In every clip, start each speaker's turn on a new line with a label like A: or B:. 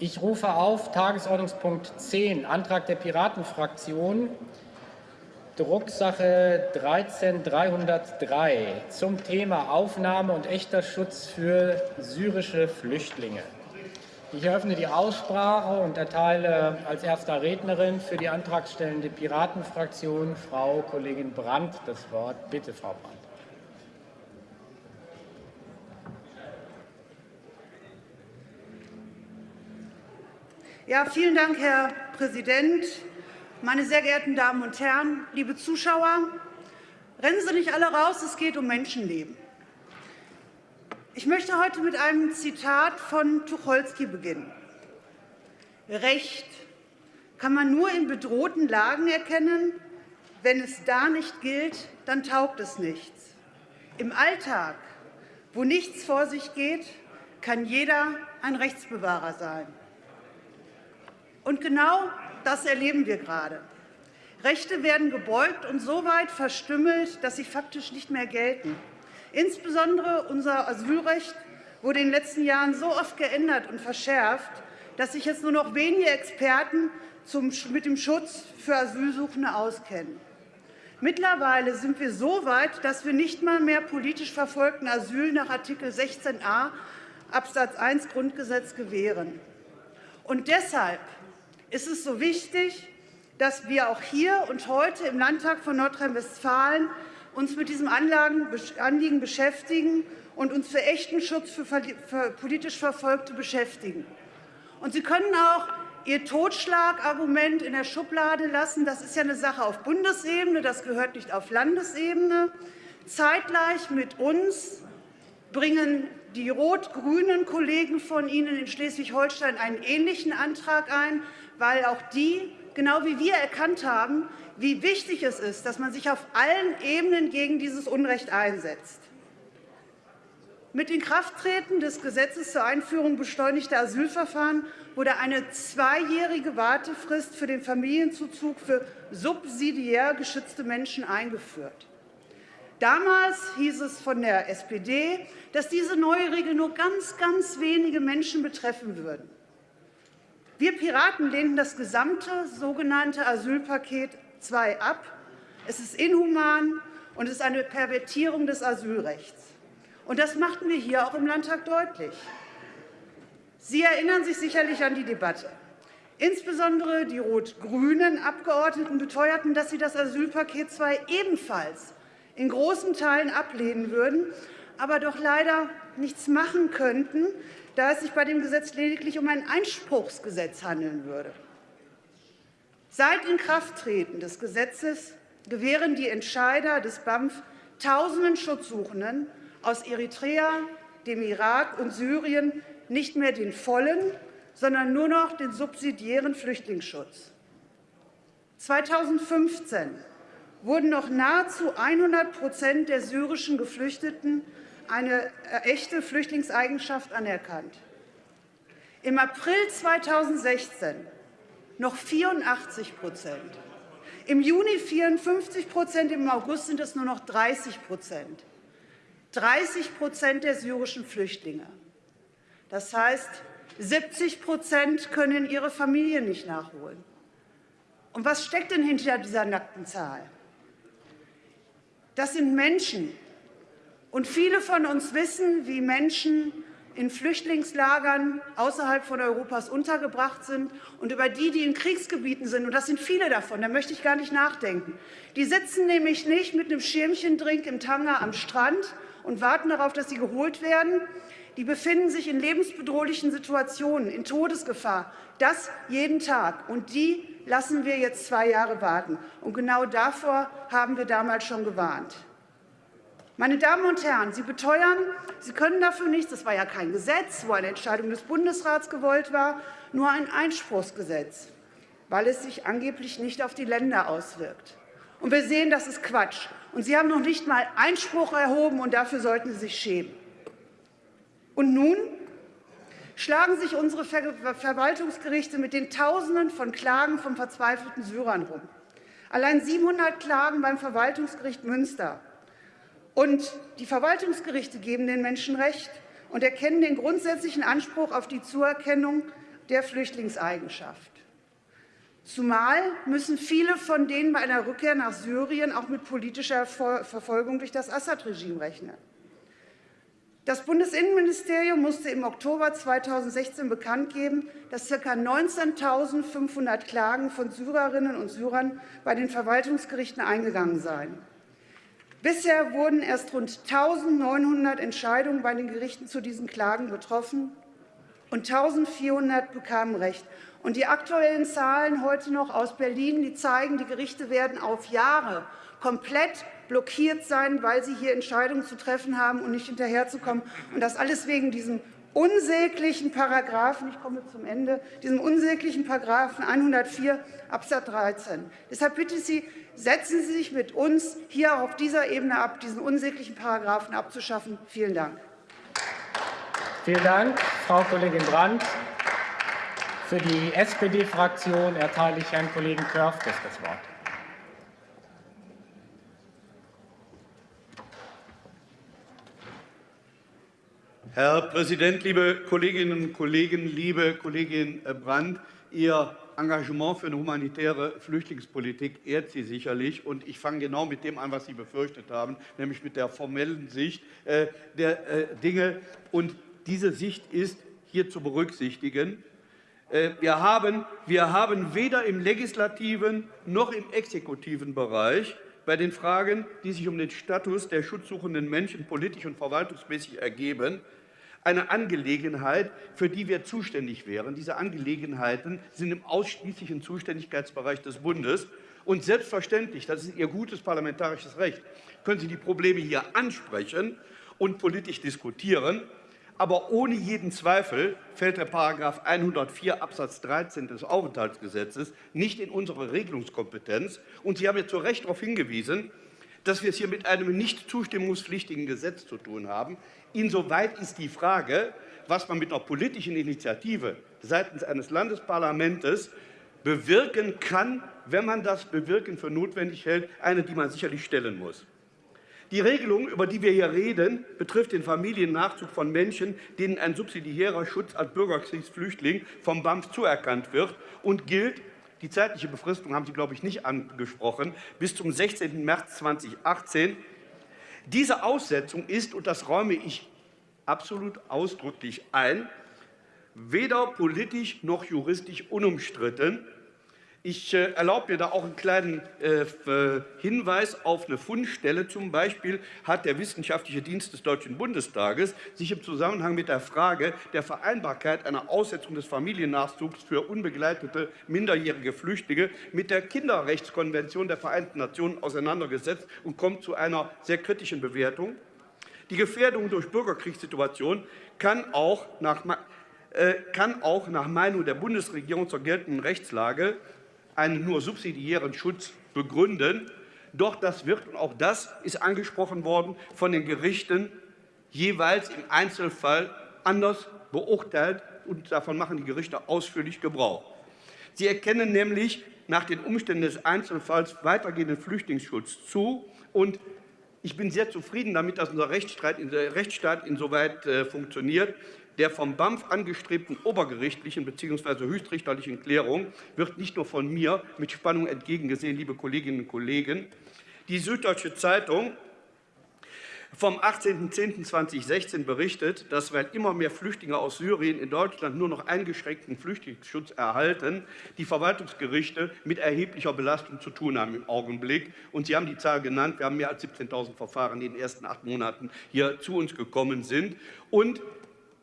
A: Ich rufe auf Tagesordnungspunkt 10, Antrag der Piratenfraktion, Drucksache 13303 zum Thema Aufnahme und echter Schutz für syrische Flüchtlinge. Ich eröffne die Aussprache und erteile als erster Rednerin für die antragstellende Piratenfraktion Frau Kollegin Brandt das Wort. Bitte, Frau Brandt.
B: Ja, vielen Dank, Herr Präsident. Meine sehr geehrten Damen und Herren, liebe Zuschauer, rennen Sie nicht alle raus, es geht um Menschenleben. Ich möchte heute mit einem Zitat von Tucholsky beginnen. Recht kann man nur in bedrohten Lagen erkennen. Wenn es da nicht gilt, dann taugt es nichts. Im Alltag, wo nichts vor sich geht, kann jeder ein Rechtsbewahrer sein. Und genau das erleben wir gerade. Rechte werden gebeugt und so weit verstümmelt, dass sie faktisch nicht mehr gelten. Insbesondere unser Asylrecht wurde in den letzten Jahren so oft geändert und verschärft, dass sich jetzt nur noch wenige Experten mit dem Schutz für Asylsuchende auskennen. Mittlerweile sind wir so weit, dass wir nicht mal mehr politisch verfolgten Asyl nach Artikel 16a Absatz 1 Grundgesetz gewähren. Und deshalb ist es so wichtig, dass wir auch hier und heute im Landtag von Nordrhein-Westfalen uns mit diesem Anliegen beschäftigen und uns für echten Schutz für politisch Verfolgte beschäftigen. Und Sie können auch Ihr Totschlagargument in der Schublade lassen. Das ist ja eine Sache auf Bundesebene, das gehört nicht auf Landesebene. Zeitgleich mit uns bringen die rot-grünen Kollegen von Ihnen in Schleswig-Holstein einen ähnlichen Antrag ein weil auch die, genau wie wir, erkannt haben, wie wichtig es ist, dass man sich auf allen Ebenen gegen dieses Unrecht einsetzt. Mit Inkrafttreten des Gesetzes zur Einführung beschleunigter Asylverfahren wurde eine zweijährige Wartefrist für den Familienzuzug für subsidiär geschützte Menschen eingeführt. Damals hieß es von der SPD, dass diese neue Regel nur ganz, ganz wenige Menschen betreffen würden. Wir Piraten lehnen das gesamte sogenannte Asylpaket II ab. Es ist inhuman und es ist eine Pervertierung des Asylrechts. Und das machten wir hier auch im Landtag deutlich. Sie erinnern sich sicherlich an die Debatte. Insbesondere die rot-grünen Abgeordneten beteuerten, dass sie das Asylpaket II ebenfalls in großen Teilen ablehnen würden, aber doch leider nichts machen könnten, da es sich bei dem Gesetz lediglich um ein Einspruchsgesetz handeln würde. Seit Inkrafttreten des Gesetzes gewähren die Entscheider des BAMF tausenden Schutzsuchenden aus Eritrea, dem Irak und Syrien nicht mehr den vollen, sondern nur noch den subsidiären Flüchtlingsschutz. 2015 wurden noch nahezu 100% der syrischen Geflüchteten eine äh, echte Flüchtlingseigenschaft anerkannt. Im April 2016 noch 84% im Juni 54% im August sind es nur noch 30% 30% der syrischen Flüchtlinge. Das heißt, 70% können ihre Familien nicht nachholen. Und was steckt denn hinter dieser nackten Zahl? Das sind Menschen, und viele von uns wissen, wie Menschen in Flüchtlingslagern außerhalb von Europas untergebracht sind und über die, die in Kriegsgebieten sind, und das sind viele davon, da möchte ich gar nicht nachdenken. Die sitzen nämlich nicht mit einem Schirmchendrink im Tanga am Strand und warten darauf, dass sie geholt werden. Die befinden sich in lebensbedrohlichen Situationen, in Todesgefahr, das jeden Tag. Und die lassen wir jetzt zwei Jahre warten. Und genau davor haben wir damals schon gewarnt. Meine Damen und Herren, Sie beteuern, Sie können dafür nichts. Das war ja kein Gesetz, wo eine Entscheidung des Bundesrats gewollt war, nur ein Einspruchsgesetz, weil es sich angeblich nicht auf die Länder auswirkt. Und wir sehen, das ist Quatsch. Und Sie haben noch nicht einmal Einspruch erhoben, und dafür sollten Sie sich schämen. Und nun schlagen sich unsere Verwaltungsgerichte mit den Tausenden von Klagen von verzweifelten Syrern rum. Allein 700 Klagen beim Verwaltungsgericht Münster und die Verwaltungsgerichte geben den Menschen Recht und erkennen den grundsätzlichen Anspruch auf die Zuerkennung der Flüchtlingseigenschaft. Zumal müssen viele von denen bei einer Rückkehr nach Syrien auch mit politischer Verfolgung durch das Assad-Regime rechnen. Das Bundesinnenministerium musste im Oktober 2016 bekannt geben, dass ca. 19.500 Klagen von Syrerinnen und Syrern bei den Verwaltungsgerichten eingegangen seien. Bisher wurden erst rund 1.900 Entscheidungen bei den Gerichten zu diesen Klagen getroffen, und 1.400 bekamen Recht. Und die aktuellen Zahlen heute noch aus Berlin die zeigen, die Gerichte werden auf Jahre komplett blockiert sein, weil sie hier Entscheidungen zu treffen haben und nicht hinterherzukommen. Und das alles wegen diesem unsäglichen Paragraphen, ich komme zum Ende, diesem unsäglichen Paragraphen 104 Absatz 13. Deshalb bitte ich Sie, setzen Sie sich mit uns hier auf dieser Ebene ab, diesen unsäglichen Paragraphen abzuschaffen. Vielen Dank.
A: Vielen Dank, Frau Kollegin Brandt. Für die SPD-Fraktion erteile ich Herrn Kollegen Körfges das Wort.
C: Herr Präsident, liebe Kolleginnen und Kollegen, liebe Kollegin Brandt! Ihr Engagement für eine humanitäre Flüchtlingspolitik ehrt Sie sicherlich. Und ich fange genau mit dem an, was Sie befürchtet haben, nämlich mit der formellen Sicht äh, der äh, Dinge. Und diese Sicht ist hier zu berücksichtigen. Äh, wir haben, wir haben weder im legislativen noch im exekutiven Bereich bei den Fragen, die sich um den Status der schutzsuchenden Menschen politisch und verwaltungsmäßig ergeben, eine Angelegenheit, für die wir zuständig wären. Diese Angelegenheiten sind im ausschließlichen Zuständigkeitsbereich des Bundes. Und selbstverständlich, das ist Ihr gutes parlamentarisches Recht, können Sie die Probleme hier ansprechen und politisch diskutieren. Aber ohne jeden Zweifel fällt der § 104 Absatz 13 des Aufenthaltsgesetzes nicht in unsere Regelungskompetenz. Und Sie haben ja zu Recht darauf hingewiesen, dass wir es hier mit einem nicht zustimmungspflichtigen Gesetz zu tun haben. Insoweit ist die Frage, was man mit einer politischen Initiative seitens eines Landesparlaments bewirken kann, wenn man das Bewirken für notwendig hält, eine, die man sicherlich stellen muss. Die Regelung, über die wir hier reden, betrifft den Familiennachzug von Menschen, denen ein subsidiärer Schutz als Bürgerkriegsflüchtling vom BAMF zuerkannt wird und gilt die zeitliche Befristung haben Sie, glaube ich, nicht angesprochen, bis zum 16. März 2018. Diese Aussetzung ist, und das räume ich absolut ausdrücklich ein, weder politisch noch juristisch unumstritten. Ich äh, erlaube mir da auch einen kleinen äh, Hinweis auf eine Fundstelle. Zum Beispiel hat der Wissenschaftliche Dienst des Deutschen Bundestages sich im Zusammenhang mit der Frage der Vereinbarkeit einer Aussetzung des Familiennachzugs für unbegleitete minderjährige Flüchtlinge mit der Kinderrechtskonvention der Vereinten Nationen auseinandergesetzt und kommt zu einer sehr kritischen Bewertung. Die Gefährdung durch Bürgerkriegssituationen kann auch nach äh, kann auch nach Meinung der Bundesregierung zur geltenden Rechtslage einen nur subsidiären Schutz begründen. Doch das wird, und auch das ist angesprochen worden, von den Gerichten jeweils im Einzelfall anders beurteilt, und davon machen die Gerichte ausführlich Gebrauch. Sie erkennen nämlich nach den Umständen des Einzelfalls weitergehenden Flüchtlingsschutz zu. Und ich bin sehr zufrieden damit, dass unser Rechtsstaat insoweit äh, funktioniert der vom BAMF angestrebten obergerichtlichen bzw. höchstrichterlichen Klärung wird nicht nur von mir mit Spannung entgegengesehen, liebe Kolleginnen und Kollegen. Die Süddeutsche Zeitung vom 18.10.2016 berichtet, dass, weil immer mehr Flüchtlinge aus Syrien in Deutschland nur noch eingeschränkten Flüchtlingsschutz erhalten, die Verwaltungsgerichte mit erheblicher Belastung zu tun haben im Augenblick. Und Sie haben die Zahl genannt, wir haben mehr als 17.000 Verfahren, die in den ersten acht Monaten hier zu uns gekommen sind. Und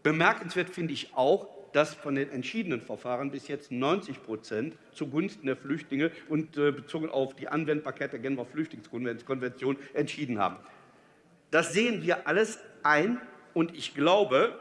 C: Bemerkenswert finde ich auch, dass von den entschiedenen Verfahren bis jetzt 90% zugunsten der Flüchtlinge und äh, bezogen auf die Anwendbarkeit der Genfer Flüchtlingskonvention entschieden haben. Das sehen wir alles ein, und ich glaube,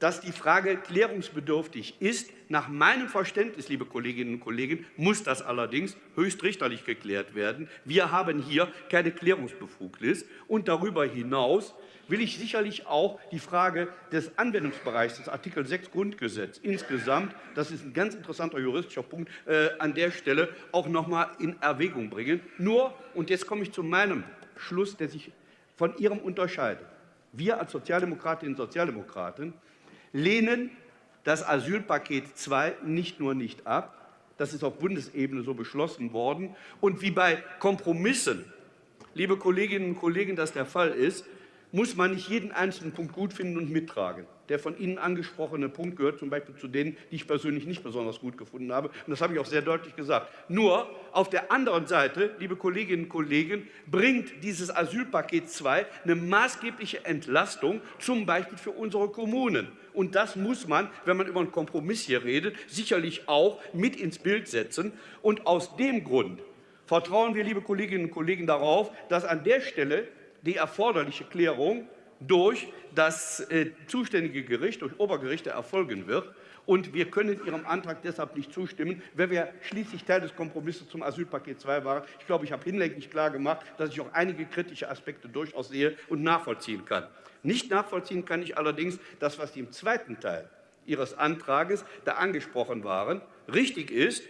C: dass die Frage klärungsbedürftig ist. Nach meinem Verständnis, liebe Kolleginnen und Kollegen, muss das allerdings höchstrichterlich geklärt werden. Wir haben hier keine Klärungsbefugnis. Und darüber hinaus will ich sicherlich auch die Frage des Anwendungsbereichs des Artikel 6 Grundgesetz insgesamt, das ist ein ganz interessanter juristischer Punkt, äh, an der Stelle auch noch einmal in Erwägung bringen. Nur, und jetzt komme ich zu meinem Schluss, der sich von Ihrem unterscheidet. Wir als Sozialdemokratinnen und Sozialdemokraten lehnen das Asylpaket II nicht nur nicht ab, das ist auf Bundesebene so beschlossen worden. Und wie bei Kompromissen, liebe Kolleginnen und Kollegen, das der Fall ist, muss man nicht jeden einzelnen Punkt gut finden und mittragen. Der von Ihnen angesprochene Punkt gehört zum Beispiel zu denen, die ich persönlich nicht besonders gut gefunden habe. Und das habe ich auch sehr deutlich gesagt. Nur auf der anderen Seite, liebe Kolleginnen und Kollegen, bringt dieses Asylpaket 2 eine maßgebliche Entlastung, zum Beispiel für unsere Kommunen. Und das muss man, wenn man über einen Kompromiss hier redet, sicherlich auch mit ins Bild setzen. Und aus dem Grund vertrauen wir, liebe Kolleginnen und Kollegen, darauf, dass an der Stelle die erforderliche Klärung durch das äh, zuständige Gericht, durch Obergerichte erfolgen wird. Und wir können Ihrem Antrag deshalb nicht zustimmen, weil wir schließlich Teil des Kompromisses zum Asylpaket II waren. Ich glaube, ich habe hinlänglich klar gemacht, dass ich auch einige kritische Aspekte durchaus sehe und nachvollziehen kann. Nicht nachvollziehen kann ich allerdings das, was Sie im zweiten Teil Ihres Antrages da angesprochen waren. Richtig ist,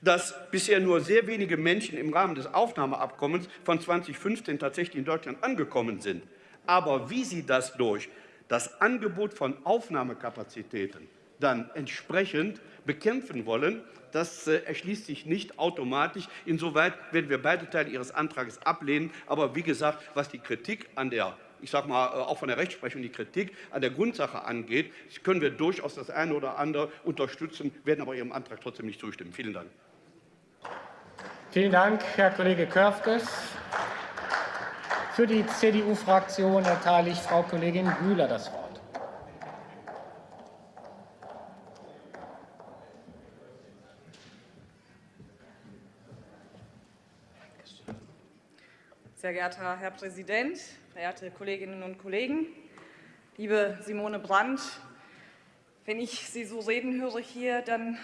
C: dass bisher nur sehr wenige Menschen im Rahmen des Aufnahmeabkommens von 2015 tatsächlich in Deutschland angekommen sind. Aber wie Sie das durch das Angebot von Aufnahmekapazitäten dann entsprechend bekämpfen wollen, das äh, erschließt sich nicht automatisch. Insoweit werden wir beide Teile Ihres Antrags ablehnen. Aber wie gesagt, was die Kritik an der ich sage mal, äh, auch von der Rechtsprechung die Kritik an der Grundsache angeht, können wir durchaus das eine oder andere unterstützen, werden aber Ihrem Antrag trotzdem nicht zustimmen. Vielen Dank.
A: Vielen Dank, Herr Kollege Körfges. Für die CDU-Fraktion erteile ich Frau Kollegin Bühler das Wort.
D: Sehr geehrter Herr Präsident, verehrte Kolleginnen und Kollegen, liebe Simone Brandt, wenn ich Sie so reden höre hier, dann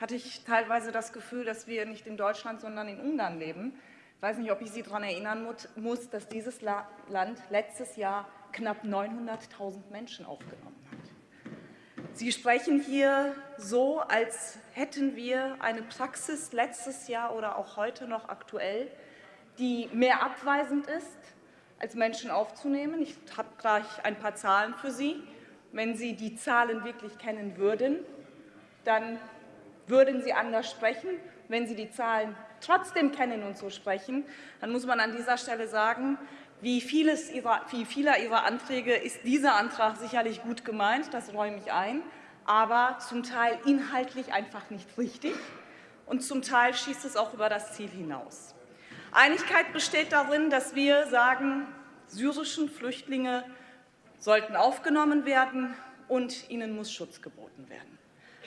D: hatte ich teilweise das Gefühl, dass wir nicht in Deutschland, sondern in Ungarn leben. Ich weiß nicht, ob ich Sie daran erinnern muss, dass dieses Land letztes Jahr knapp 900.000 Menschen aufgenommen hat. Sie sprechen hier so, als hätten wir eine Praxis letztes Jahr oder auch heute noch aktuell, die mehr abweisend ist, als Menschen aufzunehmen. Ich habe gleich ein paar Zahlen für Sie. Wenn Sie die Zahlen wirklich kennen würden, dann würden Sie anders sprechen. Wenn Sie die Zahlen trotzdem kennen und so sprechen, dann muss man an dieser Stelle sagen, wie, vieles ihrer, wie vieler Ihrer Anträge ist dieser Antrag sicherlich gut gemeint, das räume ich ein, aber zum Teil inhaltlich einfach nicht richtig und zum Teil schießt es auch über das Ziel hinaus. Einigkeit besteht darin, dass wir sagen, syrischen Flüchtlinge sollten aufgenommen werden und ihnen muss Schutz geboten werden.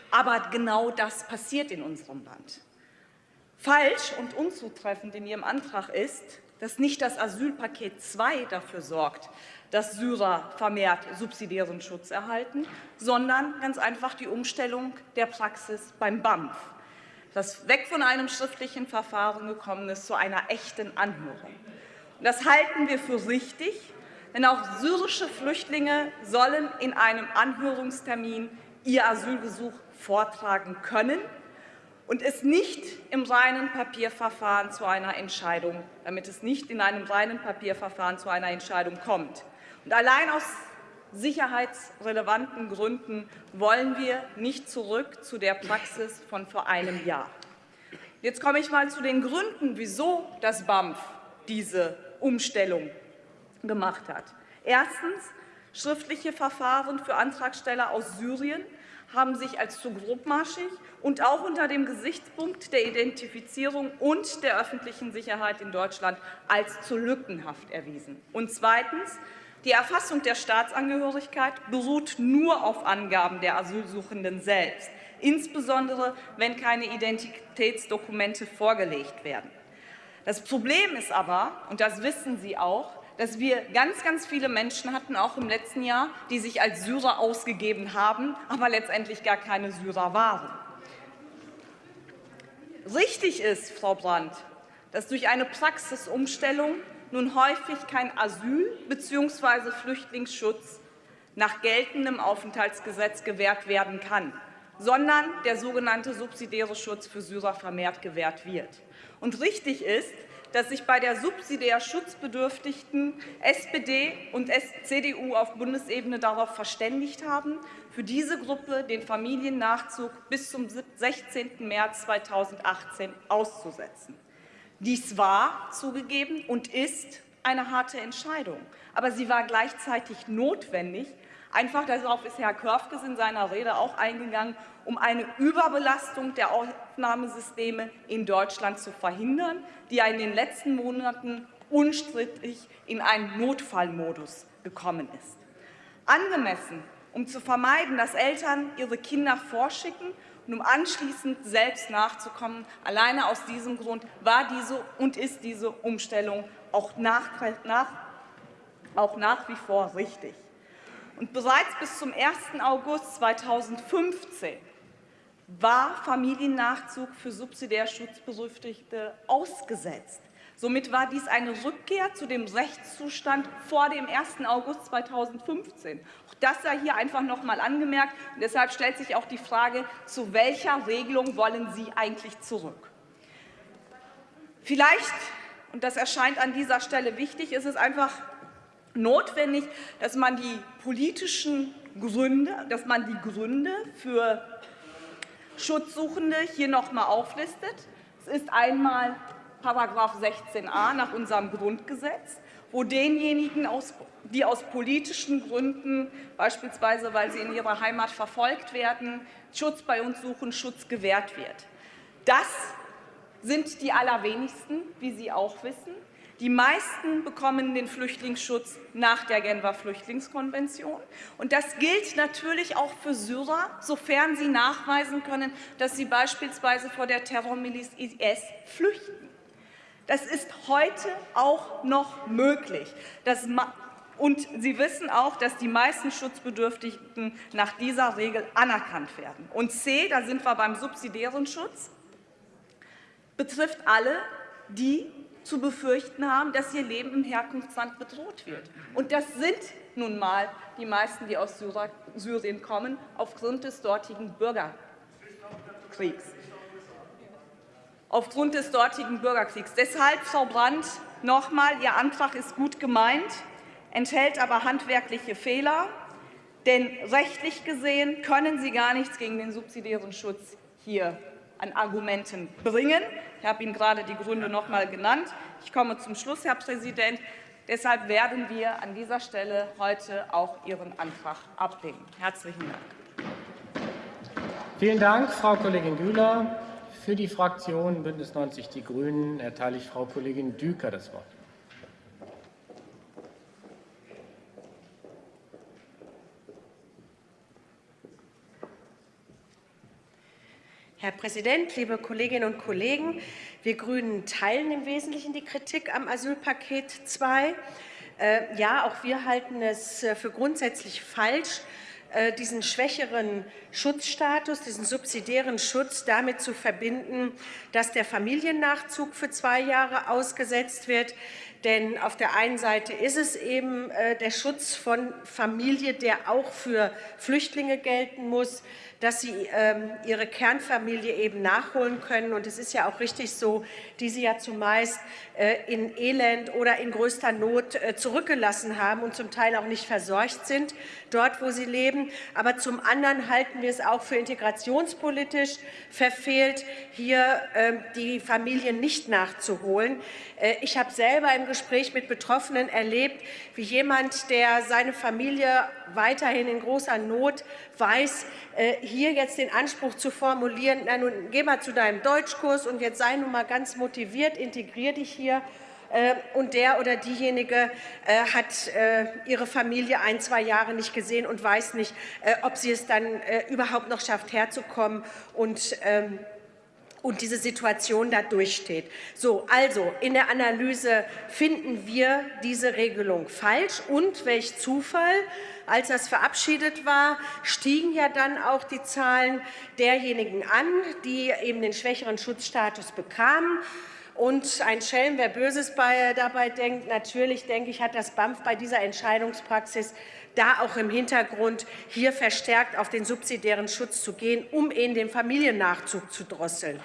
D: Aber genau das passiert in unserem Land. Falsch und unzutreffend in Ihrem Antrag ist, dass nicht das Asylpaket II dafür sorgt, dass Syrer vermehrt subsidiären Schutz erhalten, sondern ganz einfach die Umstellung der Praxis beim BAMF, das weg von einem schriftlichen Verfahren gekommen ist zu einer echten Anhörung. Das halten wir für richtig, denn auch syrische Flüchtlinge sollen in einem Anhörungstermin ihr Asylgesuch vortragen können und es nicht im reinen Papierverfahren zu einer Entscheidung, damit es nicht in einem reinen Papierverfahren zu einer Entscheidung kommt. Und allein aus sicherheitsrelevanten Gründen wollen wir nicht zurück zu der Praxis von vor einem Jahr. Jetzt komme ich mal zu den Gründen, wieso das BAMF diese Umstellung gemacht hat. Erstens schriftliche Verfahren für Antragsteller aus Syrien haben sich als zu grobmaschig und auch unter dem Gesichtspunkt der Identifizierung und der öffentlichen Sicherheit in Deutschland als zu lückenhaft erwiesen. Und zweitens. Die Erfassung der Staatsangehörigkeit beruht nur auf Angaben der Asylsuchenden selbst, insbesondere wenn keine Identitätsdokumente vorgelegt werden. Das Problem ist aber, und das wissen Sie auch, dass wir ganz, ganz viele Menschen hatten, auch im letzten Jahr, die sich als Syrer ausgegeben haben, aber letztendlich gar keine Syrer waren. Richtig ist, Frau Brandt, dass durch eine Praxisumstellung nun häufig kein Asyl bzw. Flüchtlingsschutz nach geltendem Aufenthaltsgesetz gewährt werden kann, sondern der sogenannte subsidiäre Schutz für Syrer vermehrt gewährt wird. Und richtig ist, dass sich bei der subsidiär Schutzbedürftigen SPD und CDU auf Bundesebene darauf verständigt haben, für diese Gruppe den Familiennachzug bis zum 16. März 2018 auszusetzen. Dies war zugegeben und ist eine harte Entscheidung, aber sie war gleichzeitig notwendig, Einfach darauf ist Herr Körfges in seiner Rede auch eingegangen, um eine Überbelastung der Aufnahmesysteme in Deutschland zu verhindern, die in den letzten Monaten unstrittig in einen Notfallmodus gekommen ist. Angemessen, um zu vermeiden, dass Eltern ihre Kinder vorschicken und um anschließend selbst nachzukommen. Alleine aus diesem Grund war diese und ist diese Umstellung auch nach, nach, auch nach wie vor richtig. Und bereits bis zum 1. August 2015 war Familiennachzug für subsidiär Schutzbedürftige ausgesetzt. Somit war dies eine Rückkehr zu dem Rechtszustand vor dem 1. August 2015. Auch das sei hier einfach noch einmal angemerkt. Und deshalb stellt sich auch die Frage, zu welcher Regelung wollen Sie eigentlich zurück? Vielleicht, und das erscheint an dieser Stelle wichtig, ist es einfach notwendig, dass man die politischen Gründe, dass man die Gründe für Schutzsuchende hier noch einmal auflistet. Es ist einmal § 16a nach unserem Grundgesetz, wo denjenigen, die aus politischen Gründen, beispielsweise weil sie in ihrer Heimat verfolgt werden, Schutz bei uns suchen, Schutz gewährt wird. Das sind die allerwenigsten, wie Sie auch wissen. Die meisten bekommen den Flüchtlingsschutz nach der Genfer Flüchtlingskonvention. Und das gilt natürlich auch für Syrer, sofern sie nachweisen können, dass sie beispielsweise vor der Terrormiliz IS flüchten. Das ist heute auch noch möglich. Das und Sie wissen auch, dass die meisten Schutzbedürftigen nach dieser Regel anerkannt werden. Und C, da sind wir beim subsidiären Schutz, betrifft alle, die zu befürchten haben, dass ihr Leben im Herkunftsland bedroht wird. Und das sind nun einmal die meisten, die aus Syrien kommen, aufgrund des dortigen Bürgerkriegs. Aufgrund des dortigen Bürgerkriegs. Deshalb, Frau Brandt, noch einmal, Ihr Antrag ist gut gemeint, enthält aber handwerkliche Fehler. Denn rechtlich gesehen können Sie gar nichts gegen den subsidiären Schutz hier an Argumenten bringen. Ich habe Ihnen gerade die Gründe noch einmal genannt. Ich komme zum Schluss, Herr Präsident. Deshalb werden wir an dieser Stelle heute auch Ihren Antrag ablehnen. Herzlichen Dank.
A: Vielen Dank, Frau Kollegin Güler. Für die Fraktion BÜNDNIS 90 die GRÜNEN erteile ich Frau Kollegin Düker das Wort.
E: Herr Präsident, liebe Kolleginnen und Kollegen! Wir GRÜNEN teilen im Wesentlichen die Kritik am Asylpaket 2. Äh, ja, auch wir halten es äh, für grundsätzlich falsch, diesen schwächeren Schutzstatus, diesen subsidiären Schutz damit zu verbinden, dass der Familiennachzug für zwei Jahre ausgesetzt wird. Denn auf der einen Seite ist es eben der Schutz von Familie, der auch für Flüchtlinge gelten muss dass sie ähm, ihre Kernfamilie eben nachholen können. Und es ist ja auch richtig so, die sie ja zumeist äh, in Elend oder in größter Not äh, zurückgelassen haben und zum Teil auch nicht versorgt sind, dort, wo sie leben. Aber zum anderen halten wir es auch für integrationspolitisch verfehlt, hier äh, die Familien nicht nachzuholen. Äh, ich habe selber im Gespräch mit Betroffenen erlebt, wie jemand, der seine Familie weiterhin in großer Not weiß, äh, hier jetzt den Anspruch zu formulieren, na nun geh mal zu deinem Deutschkurs und jetzt sei nun mal ganz motiviert, integrier dich hier. Äh, und der oder diejenige hat ihre Familie ein, zwei Jahre nicht gesehen und weiß nicht, ob sie es dann überhaupt noch schafft, herzukommen. Und ähm, und diese Situation da durchsteht. So, also in der Analyse finden wir diese Regelung falsch. Und welch Zufall, als das verabschiedet war, stiegen ja dann auch die Zahlen derjenigen an, die eben den schwächeren Schutzstatus bekamen. Und ein Schelm, wer Böses dabei denkt, natürlich, denke ich, hat das BAMF bei dieser Entscheidungspraxis da auch im Hintergrund hier verstärkt auf den subsidiären Schutz zu gehen, um eben den Familiennachzug zu drosseln.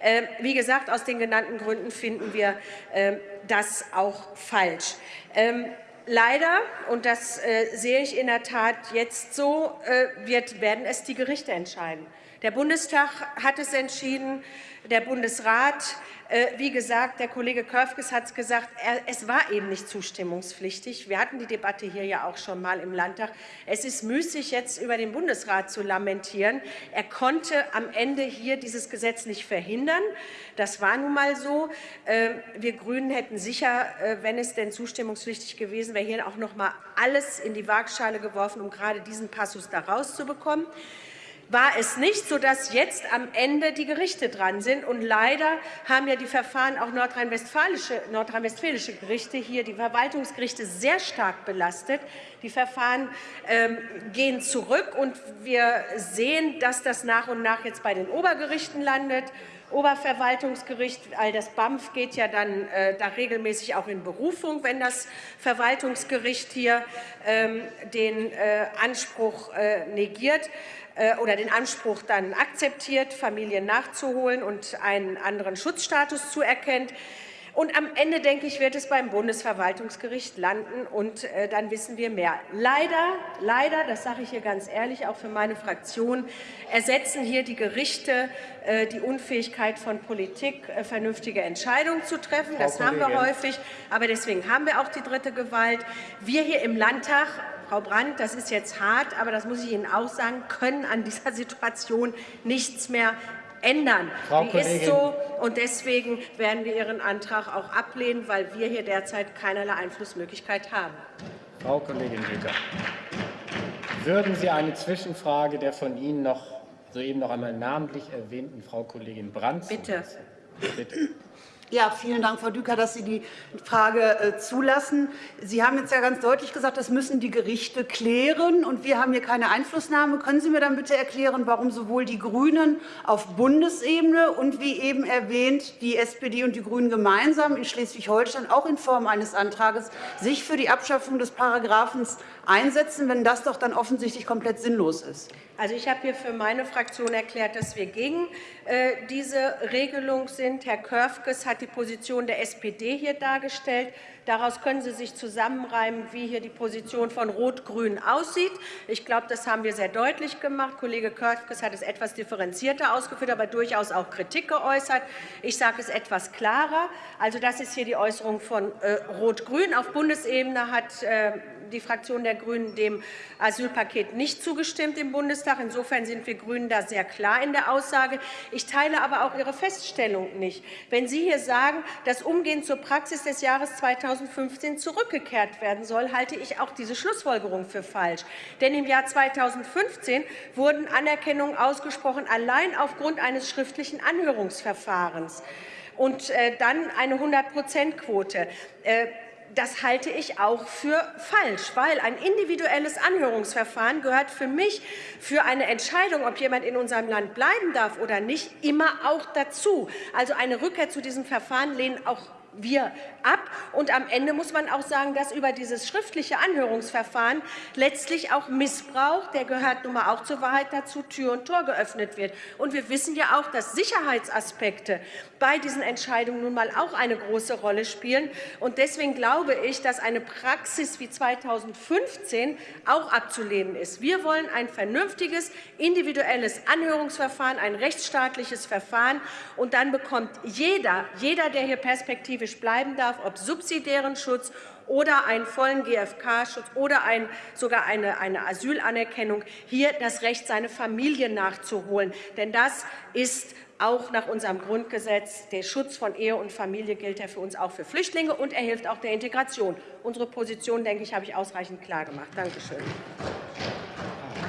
E: Ähm, wie gesagt, aus den genannten Gründen finden wir ähm, das auch falsch. Ähm, leider, und das äh, sehe ich in der Tat jetzt so, äh, werden es die Gerichte entscheiden. Der Bundestag hat es entschieden, der Bundesrat äh, wie gesagt, der Kollege Körfges hat es gesagt, es war eben nicht zustimmungspflichtig. Wir hatten die Debatte hier ja auch schon mal im Landtag. Es ist müßig, jetzt über den Bundesrat zu lamentieren. Er konnte am Ende hier dieses Gesetz nicht verhindern. Das war nun mal so. Äh, wir Grünen hätten sicher, äh, wenn es denn zustimmungspflichtig gewesen wäre, hier auch noch mal alles in die Waagschale geworfen, um gerade diesen Passus da rauszubekommen war es nicht, sodass jetzt am Ende die Gerichte dran sind. Und leider haben ja die Verfahren auch nordrhein-westfälische Nordrhein Gerichte hier, die Verwaltungsgerichte, sehr stark belastet. Die Verfahren ähm, gehen zurück, und wir sehen, dass das nach und nach jetzt bei den Obergerichten landet. Oberverwaltungsgericht, all das BAMF geht ja dann äh, da regelmäßig auch in Berufung, wenn das Verwaltungsgericht hier ähm, den äh, Anspruch äh, negiert. Äh, oder den Anspruch dann akzeptiert, Familien nachzuholen und einen anderen Schutzstatus zuerkennt. Und am Ende, denke ich, wird es beim Bundesverwaltungsgericht landen, und äh, dann wissen wir mehr. Leider, leider, das sage ich hier ganz ehrlich, auch für meine Fraktion, ersetzen hier die Gerichte äh, die Unfähigkeit von Politik, äh, vernünftige Entscheidungen zu treffen. Das haben wir häufig, aber deswegen haben wir auch die dritte Gewalt. Wir hier im Landtag Frau Brandt, das ist jetzt hart, aber das muss ich Ihnen auch sagen, können an dieser Situation nichts mehr ändern.
A: Frau
E: Die
A: Kollegin.
E: ist so, und deswegen werden wir Ihren Antrag auch ablehnen, weil wir hier derzeit keinerlei Einflussmöglichkeit haben.
A: Frau Kollegin Hüter, würden Sie eine Zwischenfrage der von Ihnen noch soeben noch einmal namentlich erwähnten Frau Kollegin Brandt
E: Bitte.
A: Bitte.
B: Ja, vielen Dank, Frau Düker, dass Sie die Frage äh, zulassen. Sie haben jetzt ja ganz deutlich gesagt, das müssen die Gerichte klären, und wir haben hier keine Einflussnahme. Können Sie mir dann bitte erklären, warum sowohl die GRÜNEN auf Bundesebene und wie eben erwähnt die SPD und die GRÜNEN gemeinsam in Schleswig-Holstein auch in Form eines Antrags sich für die Abschaffung des Paragraphens einsetzen, wenn das doch dann offensichtlich komplett sinnlos ist?
E: Also ich habe hier für meine Fraktion erklärt, dass wir gegen äh, diese Regelung sind. Herr Körfges hat die Position der SPD hier dargestellt. Daraus können Sie sich zusammenreimen, wie hier die Position von Rot-Grün aussieht. Ich glaube, das haben wir sehr deutlich gemacht. Kollege Körfges hat es etwas differenzierter ausgeführt, aber durchaus auch Kritik geäußert. Ich sage es etwas klarer. Also das ist hier die Äußerung von äh, Rot-Grün. Auf Bundesebene hat äh, die Fraktion der GRÜNEN dem Asylpaket nicht zugestimmt im Bundestag. Insofern sind wir GRÜNEN da sehr klar in der Aussage. Ich teile aber auch Ihre Feststellung nicht. Wenn Sie hier sagen, das Umgehen zur Praxis des Jahres 2015 zurückgekehrt werden soll, halte ich auch diese Schlussfolgerung für falsch. Denn im Jahr 2015 wurden Anerkennungen ausgesprochen, allein aufgrund eines schriftlichen Anhörungsverfahrens und äh, dann eine 100-Prozent-Quote. Das halte ich auch für falsch, weil ein individuelles Anhörungsverfahren gehört für mich für eine Entscheidung, ob jemand in unserem Land bleiben darf oder nicht, immer auch dazu. Also eine Rückkehr zu diesem Verfahren lehnen auch wir ab. Und am Ende muss man auch sagen, dass über dieses schriftliche Anhörungsverfahren letztlich auch Missbrauch, der gehört nun mal auch zur Wahrheit dazu, Tür und Tor geöffnet wird. Und wir wissen ja auch, dass Sicherheitsaspekte bei diesen Entscheidungen nun mal auch eine große Rolle spielen. Und deswegen glaube ich, dass eine Praxis wie 2015 auch abzulehnen ist. Wir wollen ein vernünftiges, individuelles Anhörungsverfahren, ein rechtsstaatliches Verfahren. Und dann bekommt jeder, jeder, der hier Perspektive perspektivisch bleiben darf, ob subsidiären Schutz oder einen vollen GfK-Schutz oder ein, sogar eine, eine Asylanerkennung, hier das Recht, seine Familie nachzuholen. Denn das ist auch nach unserem Grundgesetz. Der Schutz von Ehe und Familie gilt ja für uns auch für Flüchtlinge, und er hilft auch der Integration. Unsere Position, denke ich, habe ich ausreichend klar gemacht. Danke schön.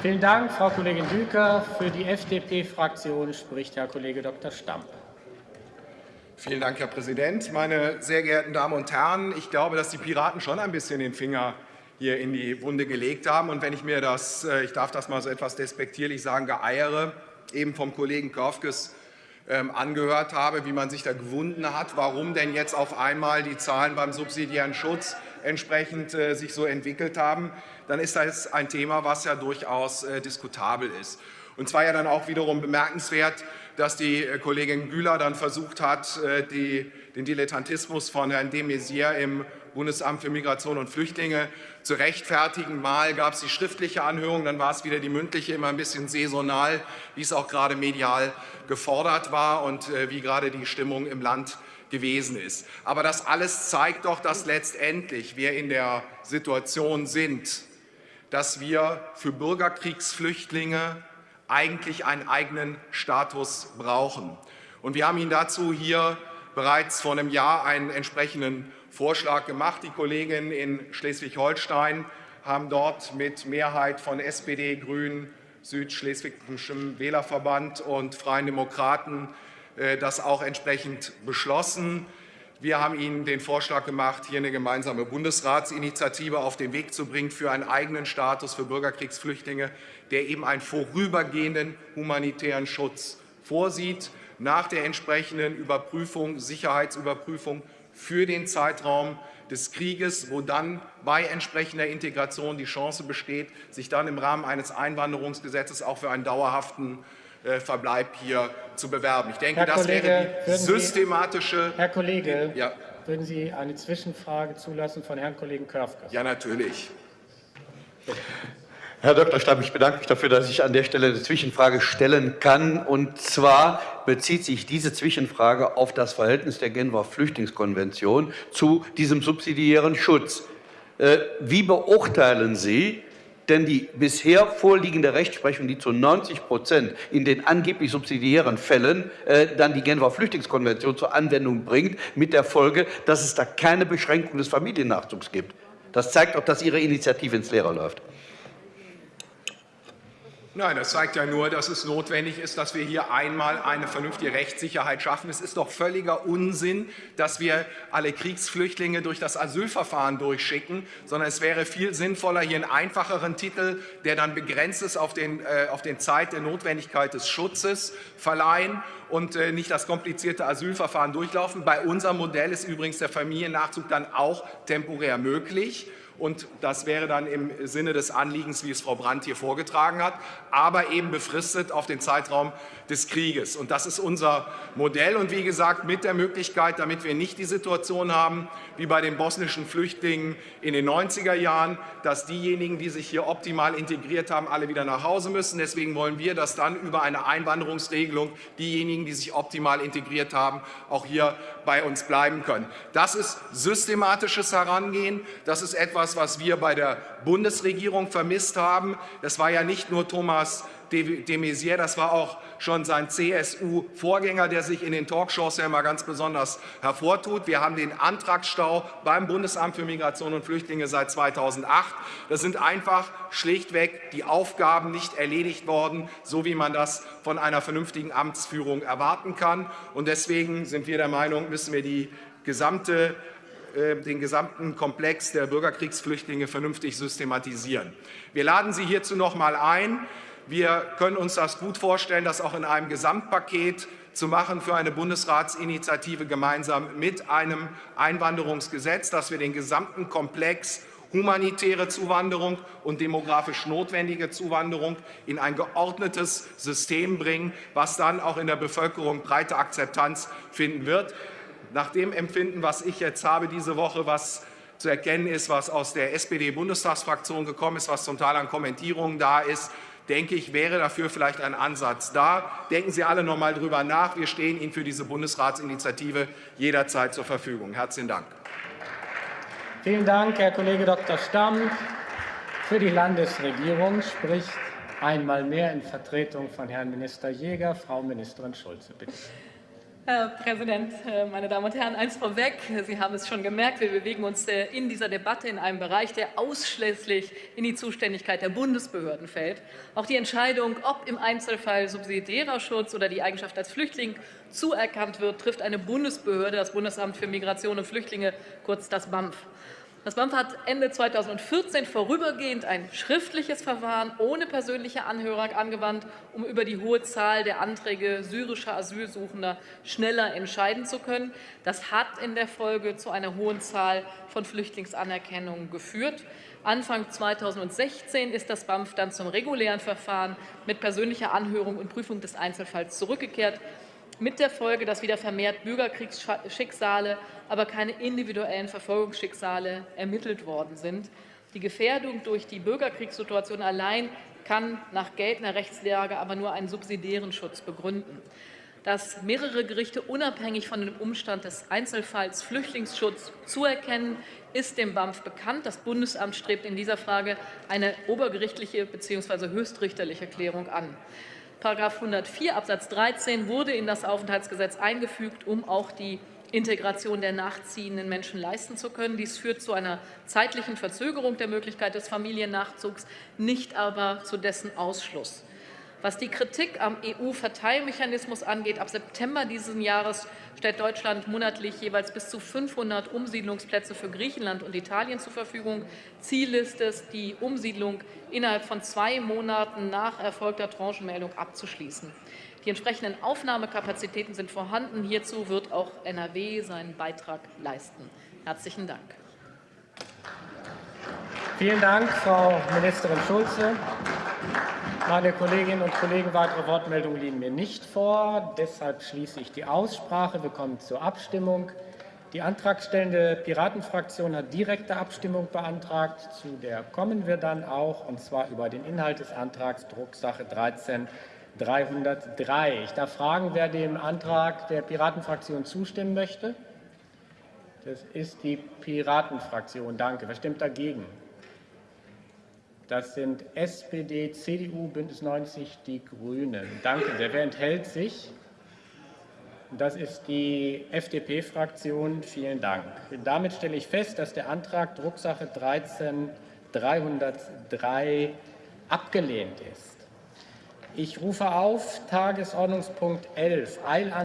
A: Vielen Dank, Frau Kollegin Düker. Für die FDP-Fraktion spricht Herr Kollege Dr. Stamp.
F: Vielen Dank, Herr Präsident. Meine sehr geehrten Damen und Herren, ich glaube, dass die Piraten schon ein bisschen den Finger hier in die Wunde gelegt haben. Und wenn ich mir das, äh, ich darf das mal so etwas despektierlich sagen, Geeiere eben vom Kollegen Körfges ähm, angehört habe, wie man sich da gewunden hat, warum denn jetzt auf einmal die Zahlen beim subsidiären Schutz entsprechend äh, sich so entwickelt haben, dann ist das ein Thema, was ja durchaus äh, diskutabel ist. Und zwar ja dann auch wiederum bemerkenswert, dass die Kollegin Güler dann versucht hat, die, den Dilettantismus von Herrn de Maizière im Bundesamt für Migration und Flüchtlinge zu rechtfertigen. Mal gab es die schriftliche Anhörung, dann war es wieder die mündliche, immer ein bisschen saisonal, wie es auch gerade medial gefordert war und äh, wie gerade die Stimmung im Land gewesen ist. Aber das alles zeigt doch, dass letztendlich wir in der Situation sind, dass wir für Bürgerkriegsflüchtlinge eigentlich einen eigenen Status brauchen. Und wir haben Ihnen dazu hier bereits vor einem Jahr einen entsprechenden Vorschlag gemacht. Die Kollegen in Schleswig-Holstein haben dort mit Mehrheit von SPD, Grünen, Südschleswigischem Wählerverband und Freien Demokraten äh, das auch entsprechend beschlossen. Wir haben Ihnen den Vorschlag gemacht, hier eine gemeinsame Bundesratsinitiative auf den Weg zu bringen für einen eigenen Status für Bürgerkriegsflüchtlinge, der eben einen vorübergehenden humanitären Schutz vorsieht, nach der entsprechenden Überprüfung, Sicherheitsüberprüfung für den Zeitraum des Krieges, wo dann bei entsprechender Integration die Chance besteht, sich dann im Rahmen eines Einwanderungsgesetzes auch für einen dauerhaften Verbleib hier zu bewerben. Ich denke,
A: Herr
F: das
A: Kollege,
F: wäre die
A: Sie,
F: systematische.
A: Herr Kollege,
F: ja.
A: würden Sie eine Zwischenfrage zulassen von Herrn Kollegen Körfger?
F: Ja, natürlich.
C: Herr Dr. Stamm, ich bedanke mich dafür, dass ich an der Stelle eine Zwischenfrage stellen kann. Und zwar bezieht sich diese Zwischenfrage auf das Verhältnis der Genfer Flüchtlingskonvention zu diesem subsidiären Schutz. Äh, wie beurteilen Sie denn die bisher vorliegende Rechtsprechung, die zu 90 Prozent in den angeblich subsidiären Fällen äh, dann die Genfer Flüchtlingskonvention zur Anwendung bringt, mit der Folge, dass es da keine Beschränkung des Familiennachzugs gibt? Das zeigt auch, dass Ihre Initiative ins Leere läuft.
F: Nein, das zeigt ja nur, dass es notwendig ist, dass wir hier einmal eine vernünftige Rechtssicherheit schaffen. Es ist doch völliger Unsinn, dass wir alle Kriegsflüchtlinge durch das Asylverfahren durchschicken, sondern es wäre viel sinnvoller, hier einen einfacheren Titel, der dann begrenzt ist auf den, äh, auf den Zeit der Notwendigkeit des Schutzes, verleihen und äh, nicht das komplizierte Asylverfahren durchlaufen. Bei unserem Modell ist übrigens der Familiennachzug dann auch temporär möglich. Und das wäre dann im Sinne des Anliegens, wie es Frau Brandt hier vorgetragen hat, aber eben befristet auf den Zeitraum des Krieges. Und das ist unser Modell. Und wie gesagt, mit der Möglichkeit, damit wir nicht die Situation haben, wie bei den bosnischen Flüchtlingen in den 90er Jahren, dass diejenigen, die sich hier optimal integriert haben, alle wieder nach Hause müssen. Deswegen wollen wir, dass dann über eine Einwanderungsregelung diejenigen, die sich optimal integriert haben, auch hier bei uns bleiben können. Das ist systematisches Herangehen. Das ist etwas, was wir bei der Bundesregierung vermisst haben. Das war ja nicht nur Thomas de Maizière, das war auch schon sein CSU-Vorgänger, der sich in den Talkshows ja immer ganz besonders hervortut. Wir haben den Antragsstau beim Bundesamt für Migration und Flüchtlinge seit 2008. Das sind einfach schlichtweg die Aufgaben nicht erledigt worden, so wie man das von einer vernünftigen Amtsführung erwarten kann. Und deswegen sind wir der Meinung, müssen wir die gesamte äh, den gesamten Komplex der Bürgerkriegsflüchtlinge vernünftig systematisieren. Wir laden Sie hierzu noch einmal ein. Wir können uns das gut vorstellen, das auch in einem Gesamtpaket zu machen für eine Bundesratsinitiative gemeinsam mit einem Einwanderungsgesetz, dass wir den gesamten Komplex humanitäre Zuwanderung und demografisch notwendige Zuwanderung in ein geordnetes System bringen, was dann auch in der Bevölkerung breite Akzeptanz finden wird. Nach dem Empfinden, was ich jetzt habe diese Woche, was zu erkennen ist, was aus der SPD-Bundestagsfraktion gekommen ist, was zum Teil an Kommentierungen da ist, denke ich, wäre dafür vielleicht ein Ansatz da. Denken Sie alle noch einmal darüber nach. Wir stehen Ihnen für diese Bundesratsinitiative jederzeit zur Verfügung. Herzlichen Dank.
A: Vielen Dank, Herr Kollege Dr. Stamm. Für die Landesregierung spricht einmal mehr in Vertretung von Herrn Minister Jäger Frau Ministerin Schulze. Bitte.
G: Herr Präsident, äh, meine Damen und Herren, eins vorweg. Sie haben es schon gemerkt, wir bewegen uns äh, in dieser Debatte in einem Bereich, der ausschließlich in die Zuständigkeit der Bundesbehörden fällt. Auch die Entscheidung, ob im Einzelfall subsidiärer Schutz oder die Eigenschaft als Flüchtling zuerkannt wird, trifft eine Bundesbehörde, das Bundesamt für Migration und Flüchtlinge, kurz das BAMF. Das BAMF hat Ende 2014 vorübergehend ein schriftliches Verfahren ohne persönliche Anhörung angewandt, um über die hohe Zahl der Anträge syrischer Asylsuchender schneller entscheiden zu können. Das hat in der Folge zu einer hohen Zahl von Flüchtlingsanerkennungen geführt. Anfang 2016 ist das BAMF dann zum regulären Verfahren mit persönlicher Anhörung und Prüfung des Einzelfalls zurückgekehrt mit der Folge, dass wieder vermehrt Bürgerkriegsschicksale, aber keine individuellen Verfolgungsschicksale ermittelt worden sind. Die Gefährdung durch die Bürgerkriegssituation allein kann nach geltender Rechtslage aber nur einen subsidiären Schutz begründen. Dass mehrere Gerichte unabhängig von dem Umstand des Einzelfalls Flüchtlingsschutz zuerkennen, ist dem BAMF bekannt. Das Bundesamt strebt in dieser Frage eine obergerichtliche bzw. höchstrichterliche Klärung an. § 104 Absatz 13 wurde in das Aufenthaltsgesetz eingefügt, um auch die Integration der nachziehenden Menschen leisten zu können. Dies führt zu einer zeitlichen Verzögerung der Möglichkeit des Familiennachzugs, nicht aber zu dessen Ausschluss. Was die Kritik am EU-Verteilmechanismus angeht, ab September dieses Jahres stellt Deutschland monatlich jeweils bis zu 500 Umsiedlungsplätze für Griechenland und Italien zur Verfügung. Ziel ist es, die Umsiedlung innerhalb von zwei Monaten nach erfolgter Tranchenmeldung abzuschließen. Die entsprechenden Aufnahmekapazitäten sind vorhanden. Hierzu wird auch NRW seinen Beitrag leisten. Herzlichen Dank.
A: Vielen Dank, Frau Ministerin Schulze. Meine Kolleginnen und Kollegen, weitere Wortmeldungen liegen mir nicht vor. Deshalb schließe ich die Aussprache. Wir kommen zur Abstimmung. Die antragstellende Piratenfraktion hat direkte Abstimmung beantragt. Zu der kommen wir dann auch, und zwar über den Inhalt des Antrags Drucksache 13 303. Ich darf fragen, wer dem Antrag der Piratenfraktion zustimmen möchte. Das ist die Piratenfraktion. Danke. Wer stimmt dagegen? Das sind SPD, CDU, Bündnis 90, die Grünen. Danke sehr. Wer enthält sich? Das ist die FDP-Fraktion. Vielen Dank. Damit stelle ich fest, dass der Antrag Drucksache 13 303 abgelehnt ist. Ich rufe auf Tagesordnungspunkt 11, Eilantrag